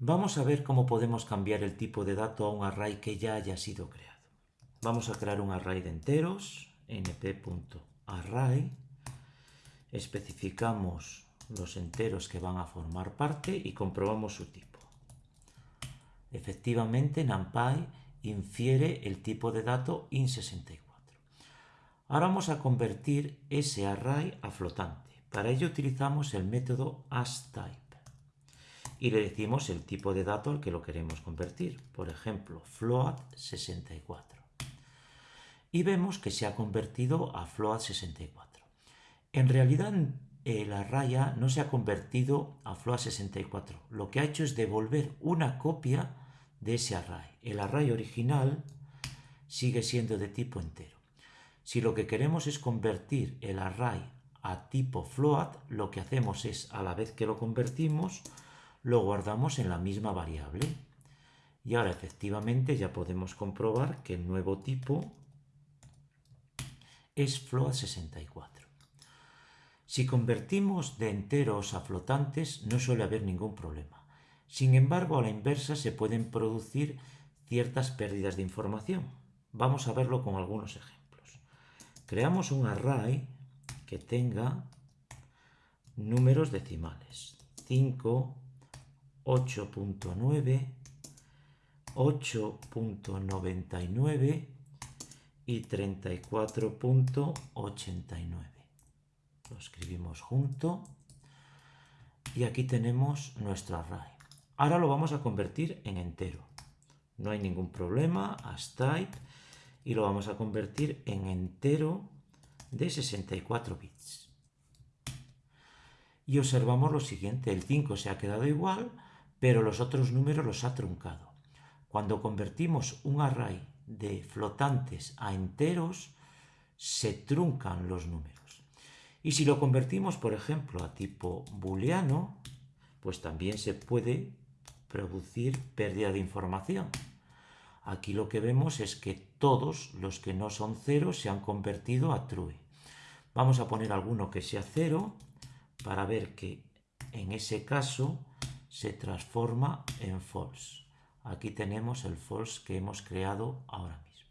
Vamos a ver cómo podemos cambiar el tipo de dato a un array que ya haya sido creado. Vamos a crear un array de enteros, np.array, especificamos los enteros que van a formar parte y comprobamos su tipo. Efectivamente, NumPy infiere el tipo de dato int64. Ahora vamos a convertir ese array a flotante. Para ello utilizamos el método asType y le decimos el tipo de dato al que lo queremos convertir. Por ejemplo, float64. Y vemos que se ha convertido a float64. En realidad el array A no se ha convertido a float64. Lo que ha hecho es devolver una copia de ese array. El array original sigue siendo de tipo entero. Si lo que queremos es convertir el array a tipo float, lo que hacemos es, a la vez que lo convertimos, lo guardamos en la misma variable. Y ahora efectivamente ya podemos comprobar que el nuevo tipo es float64. Si convertimos de enteros a flotantes no suele haber ningún problema. Sin embargo, a la inversa se pueden producir ciertas pérdidas de información. Vamos a verlo con algunos ejemplos. Creamos un array que tenga números decimales. 5, 8.9, 8.99 y 34.89. Lo escribimos junto y aquí tenemos nuestro array. Ahora lo vamos a convertir en entero. No hay ningún problema, as type, y lo vamos a convertir en entero de 64 bits. Y observamos lo siguiente, el 5 se ha quedado igual, pero los otros números los ha truncado. Cuando convertimos un array de flotantes a enteros, se truncan los números. Y si lo convertimos, por ejemplo, a tipo booleano, pues también se puede producir pérdida de información. Aquí lo que vemos es que todos los que no son cero se han convertido a true. Vamos a poner alguno que sea cero para ver que en ese caso se transforma en false. Aquí tenemos el false que hemos creado ahora mismo.